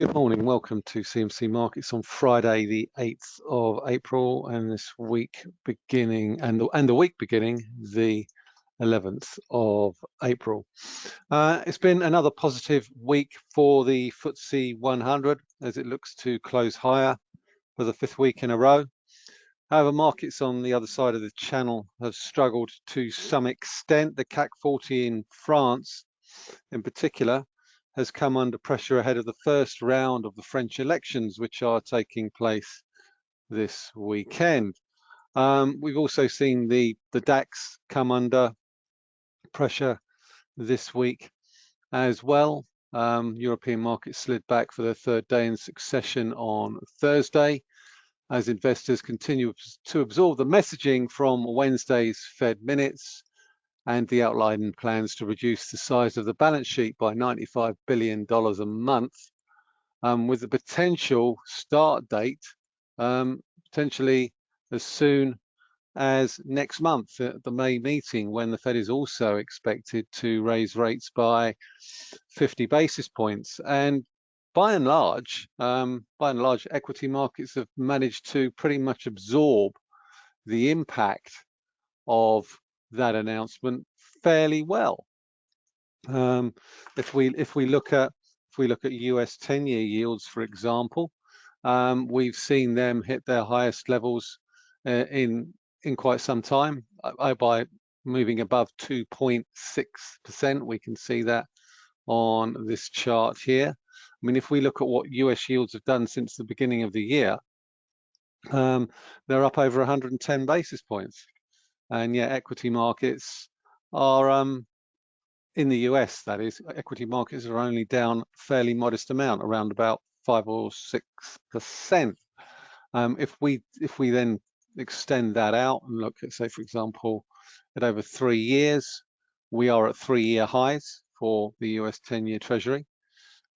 Good morning, welcome to CMC Markets on Friday, the 8th of April, and this week beginning, and the, and the week beginning, the 11th of April. Uh, it's been another positive week for the FTSE 100 as it looks to close higher for the fifth week in a row. However, markets on the other side of the channel have struggled to some extent. The CAC 40 in France, in particular, has come under pressure ahead of the first round of the French elections, which are taking place this weekend. Um, we've also seen the, the DAX come under pressure this week as well. Um, European markets slid back for the third day in succession on Thursday as investors continue to absorb the messaging from Wednesday's Fed minutes and the outlined plans to reduce the size of the balance sheet by $95 billion a month um, with the potential start date um, potentially as soon as next month at the May meeting when the Fed is also expected to raise rates by 50 basis points. And by and large, um, by and large, equity markets have managed to pretty much absorb the impact of that announcement fairly well. Um, if we if we look at if we look at US 10-year yields, for example, um, we've seen them hit their highest levels uh, in in quite some time uh, by moving above 2.6%. We can see that on this chart here. I mean, if we look at what US yields have done since the beginning of the year, um, they're up over 110 basis points and yet equity markets are um, in the US, that is, equity markets are only down a fairly modest amount, around about five or six percent. Um, if we if we then extend that out and look at, say, for example, at over three years, we are at three-year highs for the US 10-year Treasury.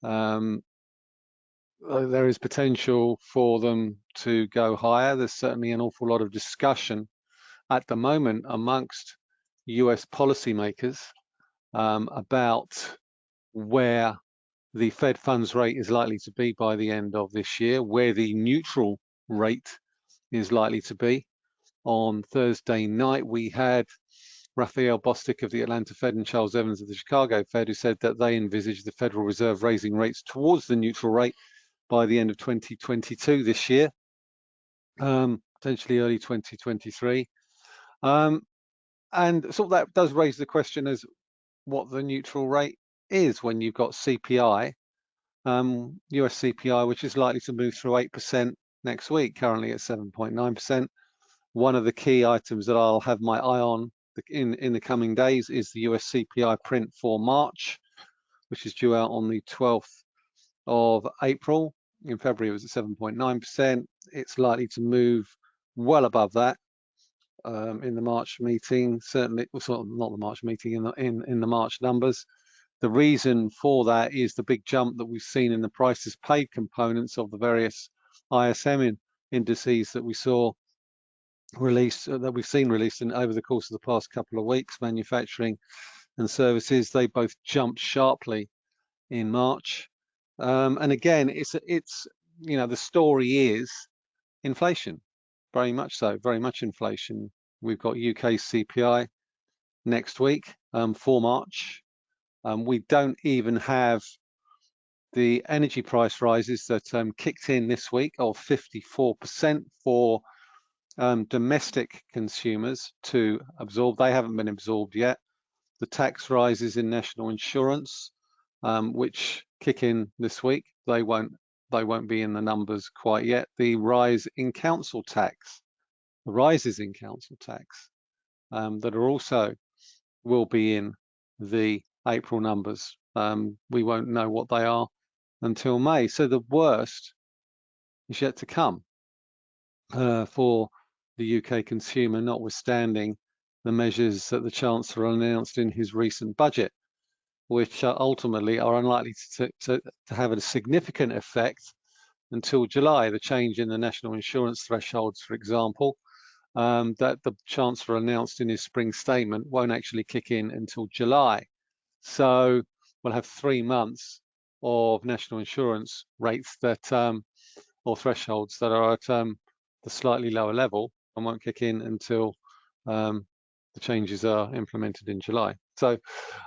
Um, uh, there is potential for them to go higher. There's certainly an awful lot of discussion at the moment amongst US policymakers um, about where the Fed funds rate is likely to be by the end of this year, where the neutral rate is likely to be. On Thursday night, we had Raphael Bostic of the Atlanta Fed and Charles Evans of the Chicago Fed who said that they envisage the Federal Reserve raising rates towards the neutral rate by the end of 2022 this year, um, potentially early 2023. Um, and so that does raise the question as what the neutral rate is when you've got CPI, um, US CPI, which is likely to move through 8% next week, currently at 7.9%. One of the key items that I'll have my eye on in, in the coming days is the US CPI print for March, which is due out on the 12th of April. In February, it was at 7.9%. It's likely to move well above that um, in the March meeting, certainly, well, sort of not the March meeting, in the, in, in the March numbers. The reason for that is the big jump that we've seen in the prices paid components of the various ISM in, indices that we saw released, uh, that we've seen released in, over the course of the past couple of weeks, manufacturing and services, they both jumped sharply in March. Um, and again, it's, it's, you know, the story is inflation very much so, very much inflation. We've got UK CPI next week um, for March. Um, we don't even have the energy price rises that um, kicked in this week of 54% for um, domestic consumers to absorb. They haven't been absorbed yet. The tax rises in national insurance, um, which kick in this week, they won't they won't be in the numbers quite yet. The rise in council tax, the rises in council tax um, that are also will be in the April numbers. Um, we won't know what they are until May. So the worst is yet to come uh, for the UK consumer, notwithstanding the measures that the Chancellor announced in his recent budget which uh, ultimately are unlikely to, to, to have a significant effect until July. The change in the national insurance thresholds, for example, um, that the Chancellor announced in his spring statement won't actually kick in until July. So we'll have three months of national insurance rates that um, or thresholds that are at um, the slightly lower level and won't kick in until um, the changes are implemented in July. So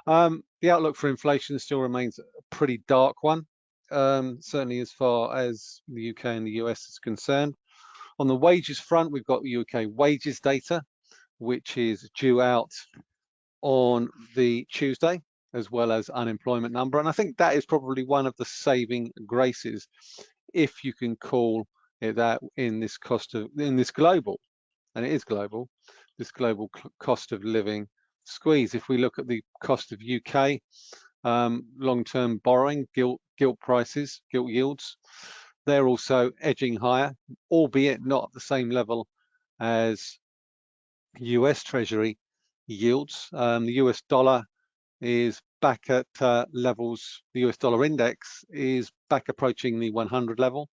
um, the outlook for inflation still remains a pretty dark one, um, certainly as far as the UK and the US is concerned. On the wages front, we've got UK wages data, which is due out on the Tuesday, as well as unemployment number. And I think that is probably one of the saving graces, if you can call it that in this cost of, in this global, and it is global, this global cost of living squeeze. If we look at the cost of UK um, long-term borrowing, gilt, gilt prices, gilt yields, they're also edging higher, albeit not at the same level as US Treasury yields. Um, the US dollar is back at uh, levels, the US dollar index is back approaching the 100 level,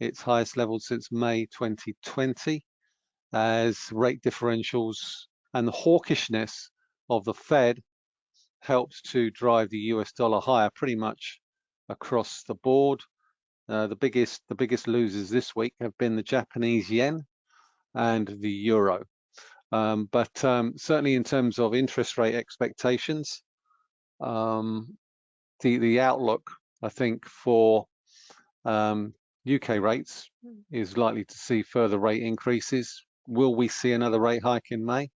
its highest level since May 2020, as rate differentials and the hawkishness of the Fed helped to drive the US dollar higher pretty much across the board. Uh, the biggest the biggest losers this week have been the Japanese yen and the euro. Um, but um, certainly in terms of interest rate expectations, um, the the outlook I think for um, UK rates is likely to see further rate increases. Will we see another rate hike in May?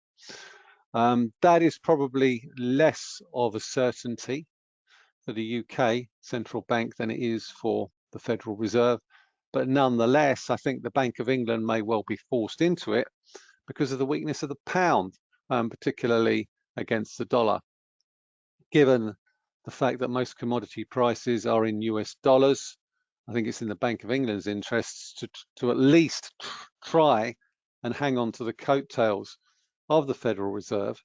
Um, that is probably less of a certainty for the UK central bank than it is for the Federal Reserve. But nonetheless, I think the Bank of England may well be forced into it because of the weakness of the pound, um, particularly against the dollar. Given the fact that most commodity prices are in US dollars, I think it's in the Bank of England's interests to, to at least try and hang on to the coattails of the Federal Reserve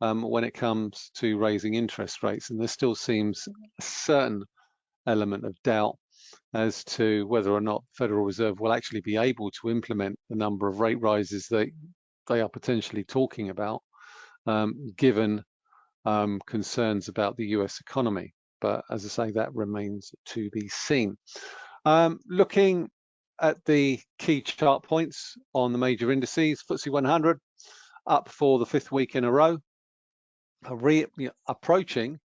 um, when it comes to raising interest rates. And there still seems a certain element of doubt as to whether or not Federal Reserve will actually be able to implement the number of rate rises that they are potentially talking about, um, given um, concerns about the US economy. But as I say, that remains to be seen. Um, looking at the key chart points on the major indices, FTSE 100 up for the fifth week in a row, re, approaching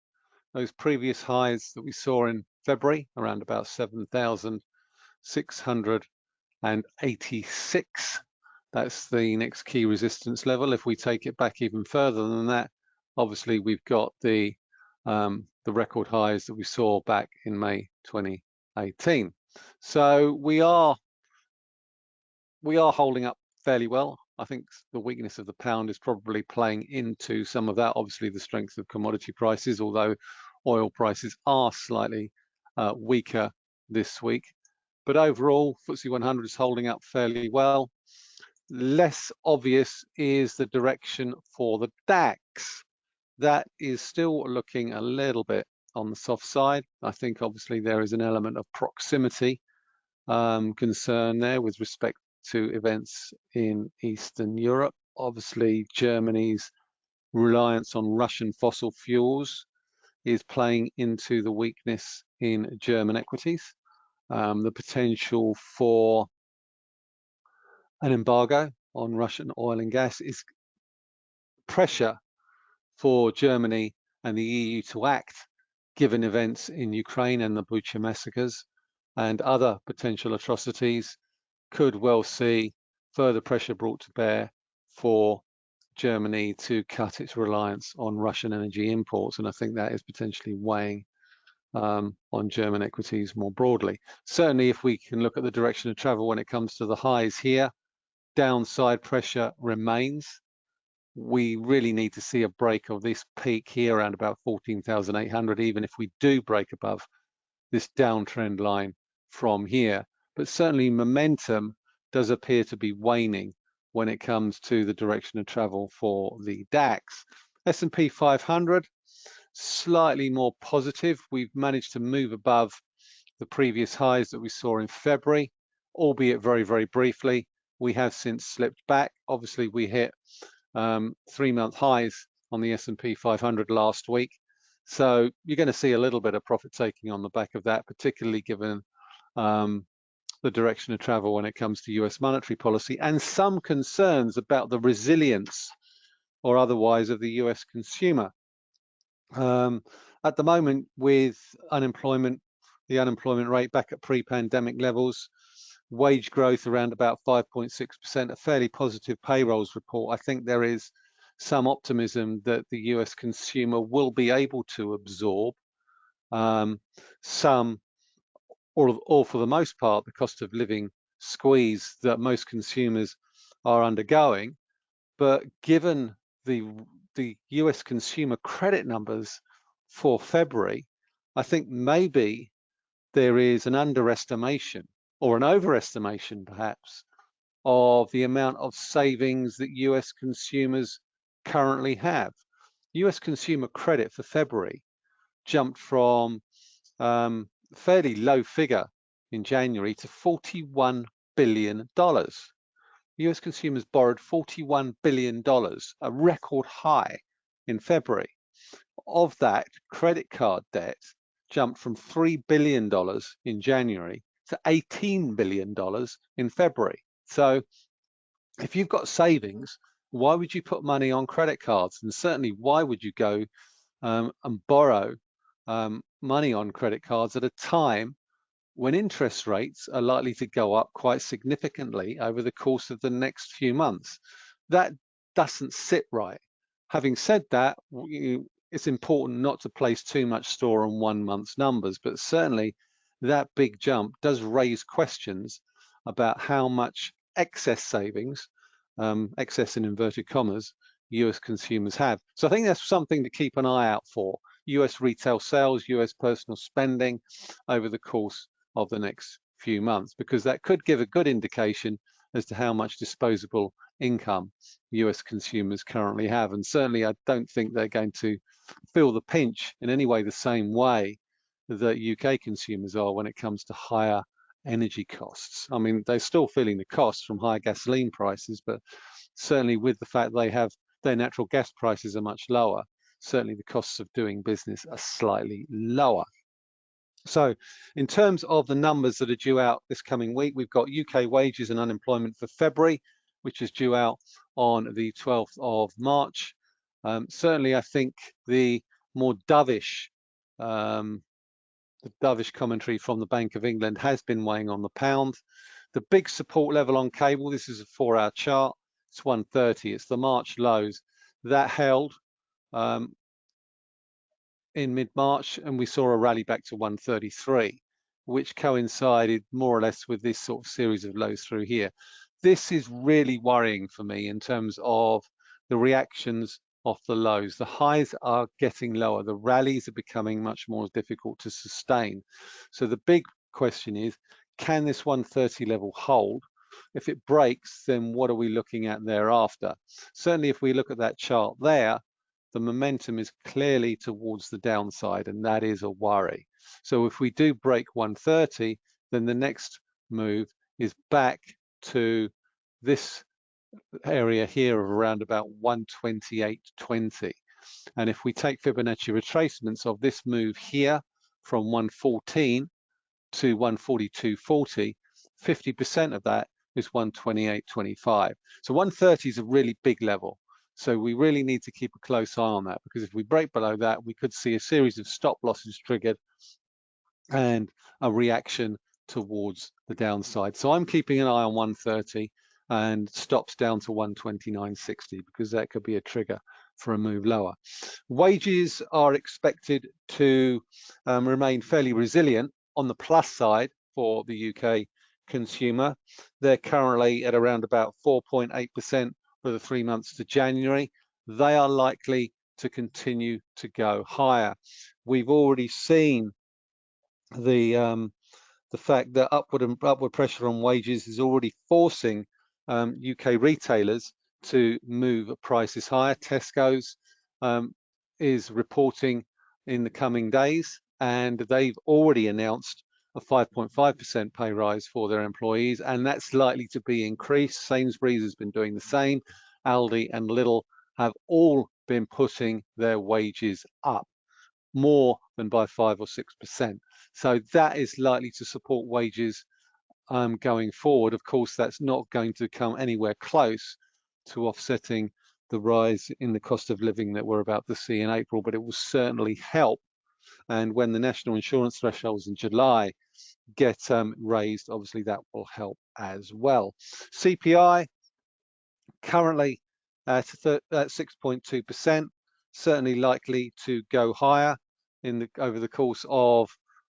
those previous highs that we saw in February, around about 7,686. That's the next key resistance level. If we take it back even further than that, obviously we've got the um, the record highs that we saw back in May 2018. So we are we are holding up fairly well. I think the weakness of the pound is probably playing into some of that. Obviously, the strength of commodity prices, although oil prices are slightly uh, weaker this week. But overall, FTSE 100 is holding up fairly well. Less obvious is the direction for the DAX. That is still looking a little bit on the soft side. I think obviously there is an element of proximity um, concern there with respect to events in Eastern Europe. Obviously, Germany's reliance on Russian fossil fuels is playing into the weakness in German equities. Um, the potential for an embargo on Russian oil and gas is pressure for Germany and the EU to act given events in Ukraine and the Bucha massacres and other potential atrocities could well see further pressure brought to bear for Germany to cut its reliance on Russian energy imports. And I think that is potentially weighing um, on German equities more broadly. Certainly, if we can look at the direction of travel when it comes to the highs here, downside pressure remains. We really need to see a break of this peak here around about 14,800, even if we do break above this downtrend line from here. But certainly momentum does appear to be waning when it comes to the direction of travel for the DAX. S&P 500, slightly more positive. We've managed to move above the previous highs that we saw in February, albeit very, very briefly. We have since slipped back. Obviously, we hit um, three-month highs on the S&P 500 last week. So you're going to see a little bit of profit taking on the back of that, particularly given um, the direction of travel when it comes to US monetary policy and some concerns about the resilience or otherwise of the US consumer. Um, at the moment, with unemployment, the unemployment rate back at pre-pandemic levels, wage growth around about 5.6%, a fairly positive payrolls report. I think there is some optimism that the US consumer will be able to absorb um, some, or, or for the most part, the cost of living squeeze that most consumers are undergoing. But given the the US consumer credit numbers for February, I think maybe there is an underestimation or an overestimation perhaps of the amount of savings that US consumers currently have. US consumer credit for February jumped from um, fairly low figure in January to $41 billion. US consumers borrowed $41 billion, a record high in February. Of that, credit card debt jumped from $3 billion in January to $18 billion in February. So if you've got savings, why would you put money on credit cards? And certainly, why would you go um, and borrow um, money on credit cards at a time when interest rates are likely to go up quite significantly over the course of the next few months? That doesn't sit right. Having said that, it's important not to place too much store on one month's numbers, but certainly that big jump does raise questions about how much excess savings um, excess in inverted commas, US consumers have. So I think that's something to keep an eye out for. US retail sales, US personal spending over the course of the next few months, because that could give a good indication as to how much disposable income US consumers currently have. And certainly I don't think they're going to feel the pinch in any way the same way that UK consumers are when it comes to higher energy costs. I mean, they're still feeling the costs from higher gasoline prices, but certainly with the fact they have their natural gas prices are much lower, certainly the costs of doing business are slightly lower. So in terms of the numbers that are due out this coming week, we've got UK wages and unemployment for February, which is due out on the 12th of March. Um, certainly, I think the more dovish um, the dovish commentary from the Bank of England has been weighing on the pound. The big support level on cable, this is a four hour chart, it's 130, it's the March lows. That held um, in mid-March and we saw a rally back to 133, which coincided more or less with this sort of series of lows through here. This is really worrying for me in terms of the reactions off the lows. The highs are getting lower. The rallies are becoming much more difficult to sustain. So the big question is, can this 130 level hold? If it breaks, then what are we looking at thereafter? Certainly, if we look at that chart there, the momentum is clearly towards the downside, and that is a worry. So if we do break 130, then the next move is back to this area here of around about 128.20. And if we take Fibonacci retracements of this move here from 114 to 142.40, 50% of that is 128.25. So 130 is a really big level. So we really need to keep a close eye on that because if we break below that, we could see a series of stop losses triggered and a reaction towards the downside. So I'm keeping an eye on 130 and stops down to 129.60 because that could be a trigger for a move lower. Wages are expected to um, remain fairly resilient on the plus side for the UK consumer. They're currently at around about 4.8% for the three months to January. They are likely to continue to go higher. We've already seen the um, the fact that upward and upward pressure on wages is already forcing um, UK retailers to move prices higher. Tesco's um, is reporting in the coming days, and they've already announced a 5.5% pay rise for their employees, and that's likely to be increased. Sainsbury's has been doing the same. Aldi and Lidl have all been putting their wages up. more than by five or six percent. So that is likely to support wages um, going forward. Of course, that's not going to come anywhere close to offsetting the rise in the cost of living that we're about to see in April, but it will certainly help. And when the national insurance thresholds in July get um, raised, obviously that will help as well. CPI currently at 6.2%, certainly likely to go higher in the over the course of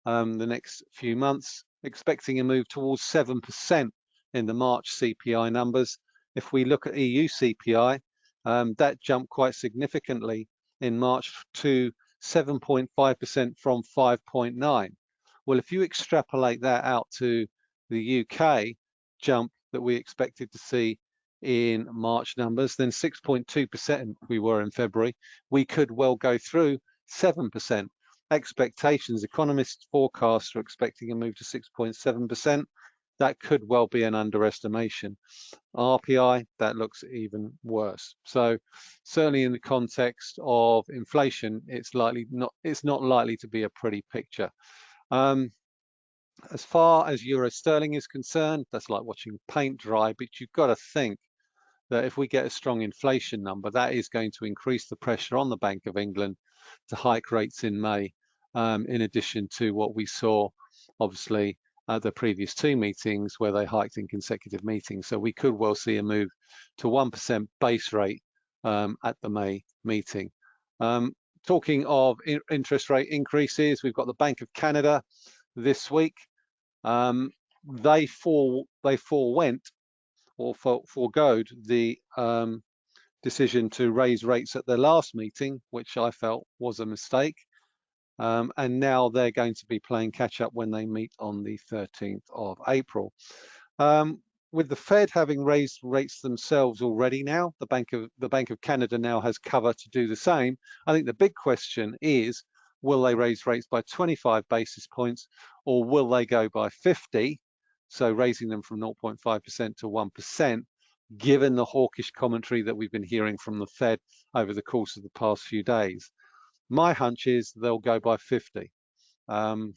um, the next few months, expecting a move towards 7% in the March CPI numbers. If we look at EU CPI, um, that jumped quite significantly in March to 7.5% from 5.9. Well, if you extrapolate that out to the UK jump that we expected to see in March numbers, then 6.2% we were in February, we could well go through 7%. Expectations, economists forecasts are expecting a move to 6.7%. That could well be an underestimation. RPI, that looks even worse. So certainly in the context of inflation, it's likely not it's not likely to be a pretty picture. Um, as far as euro sterling is concerned, that's like watching paint dry, but you've got to think that if we get a strong inflation number, that is going to increase the pressure on the Bank of England to hike rates in May, um, in addition to what we saw, obviously, at the previous two meetings where they hiked in consecutive meetings. So we could well see a move to 1% base rate um, at the May meeting. Um, talking of interest rate increases, we've got the Bank of Canada this week. Um, they for they forewent or for, the um, decision to raise rates at their last meeting, which I felt was a mistake. Um, and now they're going to be playing catch up when they meet on the 13th of April. Um, with the Fed having raised rates themselves already now, the Bank of the Bank of Canada now has cover to do the same. I think the big question is, will they raise rates by 25 basis points or will they go by 50? So raising them from 0.5% to 1%, given the hawkish commentary that we've been hearing from the Fed over the course of the past few days. My hunch is they'll go by 50. Um,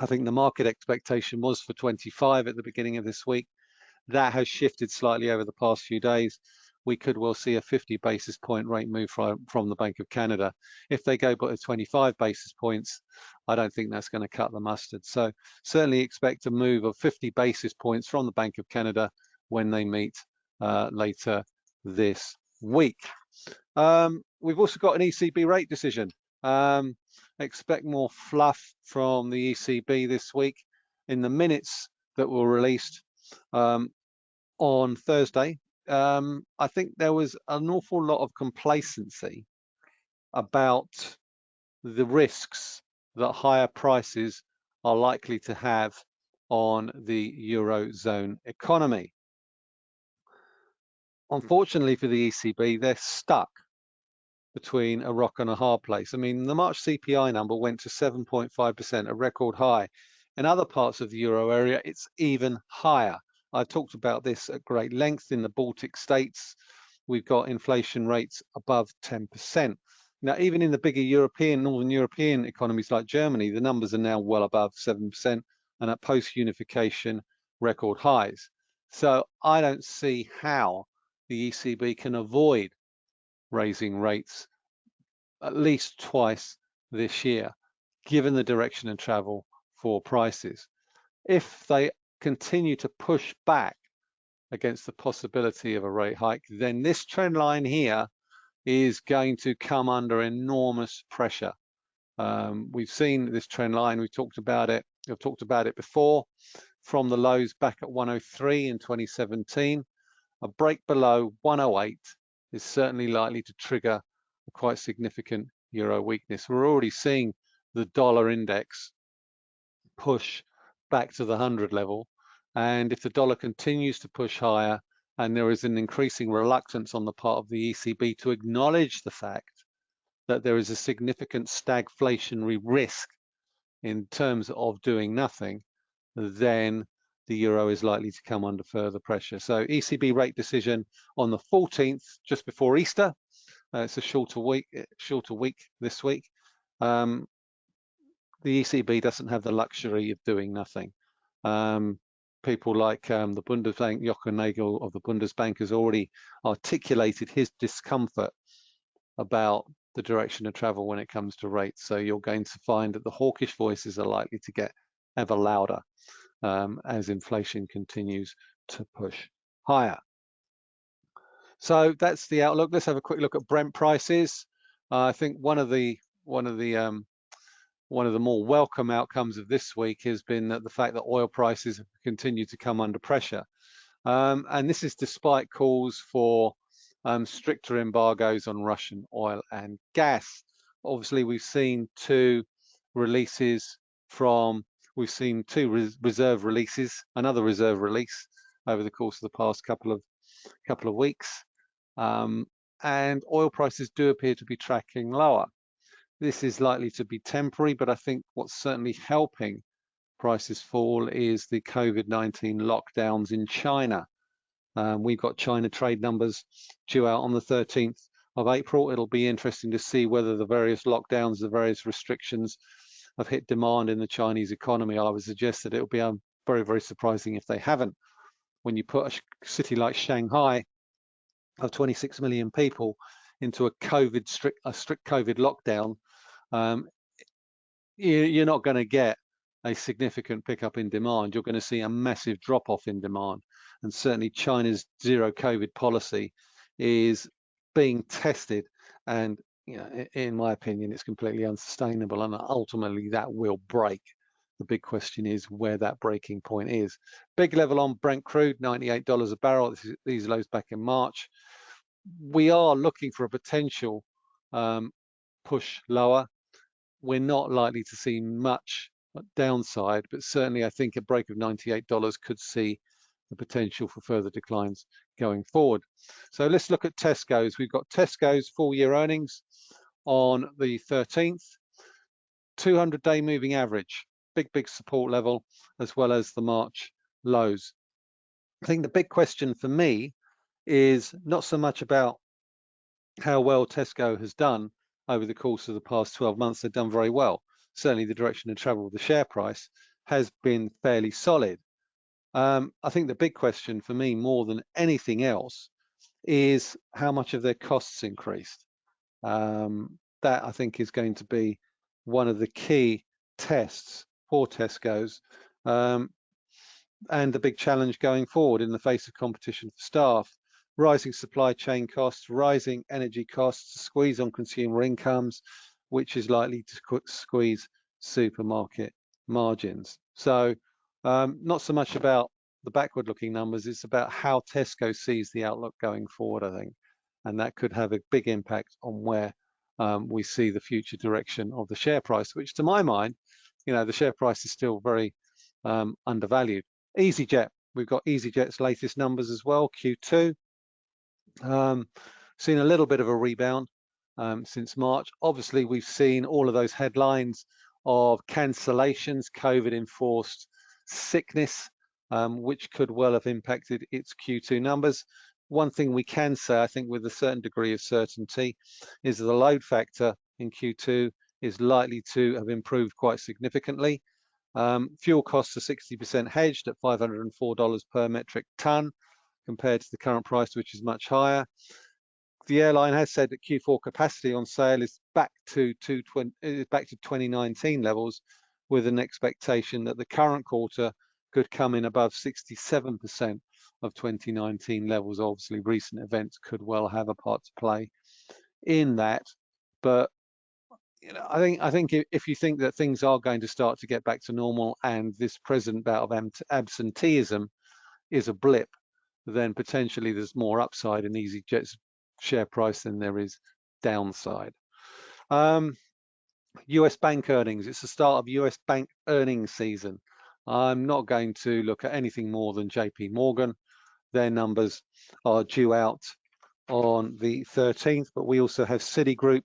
I think the market expectation was for 25 at the beginning of this week. That has shifted slightly over the past few days. We could well see a 50 basis point rate move from, from the Bank of Canada. If they go by 25 basis points, I don't think that's going to cut the mustard. So certainly expect a move of 50 basis points from the Bank of Canada when they meet later this week. Um, we've also got an ECB rate decision. Um, expect more fluff from the ECB this week in the minutes that were released. Um, on Thursday, um, I think there was an awful lot of complacency about the risks that higher prices are likely to have on the Eurozone economy. Mm. Unfortunately for the ECB, they're stuck between a rock and a hard place. I mean, the March CPI number went to 7.5%, a record high. In other parts of the Euro area, it's even higher. I talked about this at great length in the Baltic states. We've got inflation rates above 10%. Now, even in the bigger European, Northern European economies like Germany, the numbers are now well above 7% and at post-unification record highs. So I don't see how the ECB can avoid raising rates at least twice this year, given the direction and travel for prices. If they continue to push back against the possibility of a rate hike, then this trend line here is going to come under enormous pressure. Um, we've seen this trend line, we've talked about it, I've talked about it before, from the lows back at 103 in 2017. A break below 108 is certainly likely to trigger a quite significant euro weakness. We're already seeing the dollar index push back to the 100 level. And if the dollar continues to push higher and there is an increasing reluctance on the part of the ECB to acknowledge the fact that there is a significant stagflationary risk in terms of doing nothing, then the euro is likely to come under further pressure. So ECB rate decision on the 14th, just before Easter. Uh, it's a shorter week, shorter week this week. um, the ECB doesn't have the luxury of doing nothing. Um, people like um, the Bundesbank, Jochen Nagel of the Bundesbank has already articulated his discomfort about the direction of travel when it comes to rates. So you're going to find that the hawkish voices are likely to get ever louder um, as inflation continues to push higher. So that's the outlook. Let's have a quick look at Brent prices. Uh, I think one of the one of the um, one of the more welcome outcomes of this week has been that the fact that oil prices have continued to come under pressure. Um, and this is despite calls for um, stricter embargoes on Russian oil and gas. Obviously, we've seen two releases from, we've seen two res reserve releases, another reserve release over the course of the past couple of couple of weeks. Um, and oil prices do appear to be tracking lower. This is likely to be temporary, but I think what's certainly helping prices fall is the COVID-19 lockdowns in China. Um, we've got China trade numbers due out on the 13th of April. It'll be interesting to see whether the various lockdowns, the various restrictions have hit demand in the Chinese economy. I would suggest that it'll be um, very, very surprising if they haven't. When you put a city like Shanghai of 26 million people into a COVID strict, a strict COVID lockdown, um, you're not going to get a significant pickup in demand. You're going to see a massive drop off in demand. And certainly China's zero COVID policy is being tested. And you know, in my opinion, it's completely unsustainable. And ultimately that will break. The big question is where that breaking point is. Big level on Brent crude, $98 a barrel. Is, these lows back in March. We are looking for a potential um, push lower we're not likely to see much downside, but certainly I think a break of $98 could see the potential for further declines going forward. So let's look at Tesco's. We've got Tesco's full year earnings on the 13th, 200 day moving average, big, big support level, as well as the March lows. I think the big question for me is not so much about how well Tesco has done, over the course of the past 12 months, they've done very well. Certainly the direction of travel of the share price has been fairly solid. Um, I think the big question for me more than anything else is how much of their costs increased. Um, that I think is going to be one of the key tests for Tesco's um, and the big challenge going forward in the face of competition for staff rising supply chain costs, rising energy costs, squeeze on consumer incomes, which is likely to squeeze supermarket margins. So um, not so much about the backward looking numbers, it's about how Tesco sees the outlook going forward, I think. And that could have a big impact on where um, we see the future direction of the share price, which to my mind, you know, the share price is still very um, undervalued. EasyJet, we've got EasyJet's latest numbers as well, Q2. Um, seen a little bit of a rebound um, since March. Obviously, we've seen all of those headlines of cancellations, COVID enforced sickness, um, which could well have impacted its Q2 numbers. One thing we can say, I think with a certain degree of certainty, is that the load factor in Q2 is likely to have improved quite significantly. Um, fuel costs are 60% hedged at $504 per metric ton compared to the current price, which is much higher. The airline has said that Q4 capacity on sale is back to, back to 2019 levels with an expectation that the current quarter could come in above 67% of 2019 levels. Obviously, recent events could well have a part to play in that. But you know, I think I think if you think that things are going to start to get back to normal and this present bout of absenteeism is a blip, then potentially there's more upside in EasyJet's share price than there is downside. Um, US bank earnings, it's the start of US bank earnings season. I'm not going to look at anything more than JP Morgan. Their numbers are due out on the 13th, but we also have Citigroup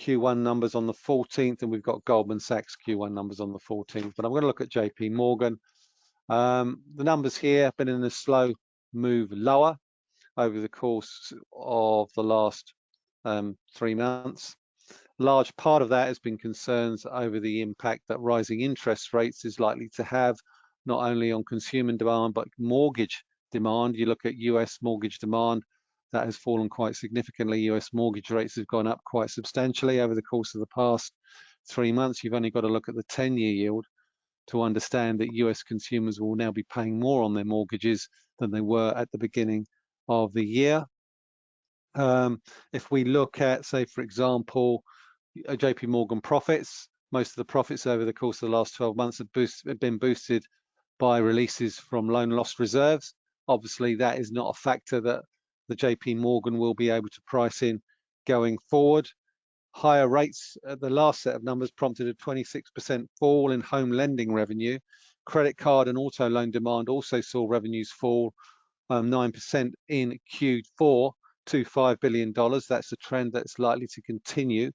Q1 numbers on the 14th, and we've got Goldman Sachs Q1 numbers on the 14th. But I'm going to look at JP Morgan. Um, the numbers here have been in a slow move lower over the course of the last um, three months. large part of that has been concerns over the impact that rising interest rates is likely to have, not only on consumer demand, but mortgage demand. You look at US mortgage demand, that has fallen quite significantly. US mortgage rates have gone up quite substantially over the course of the past three months. You've only got to look at the 10-year yield to understand that US consumers will now be paying more on their mortgages than they were at the beginning of the year. Um, if we look at, say, for example, uh, JP Morgan profits, most of the profits over the course of the last 12 months have, boost, have been boosted by releases from loan loss reserves. Obviously, that is not a factor that the JP Morgan will be able to price in going forward. Higher rates at the last set of numbers prompted a 26% fall in home lending revenue. Credit card and auto loan demand also saw revenues fall 9% um, in Q4 to $5 billion. That's a trend that's likely to continue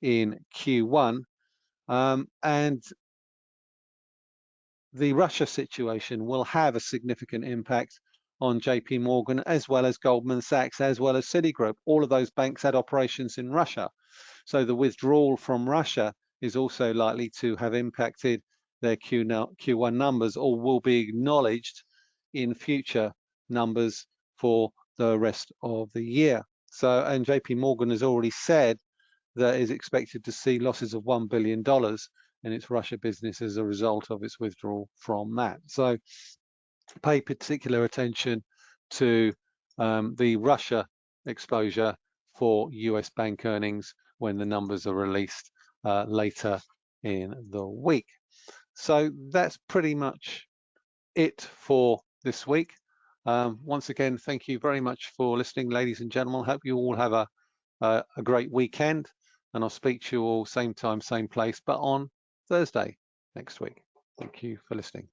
in Q1. Um, and the Russia situation will have a significant impact on JP Morgan as well as Goldman Sachs as well as Citigroup. All of those banks had operations in Russia. So the withdrawal from Russia is also likely to have impacted their Q Q1 numbers or will be acknowledged in future numbers for the rest of the year. So, and JP Morgan has already said that is expected to see losses of $1 billion in its Russia business as a result of its withdrawal from that. So pay particular attention to um, the Russia exposure for US bank earnings when the numbers are released uh, later in the week. So that's pretty much it for this week. Um, once again, thank you very much for listening, ladies and gentlemen. Hope you all have a, a, a great weekend and I'll speak to you all same time, same place, but on Thursday next week. Thank you for listening.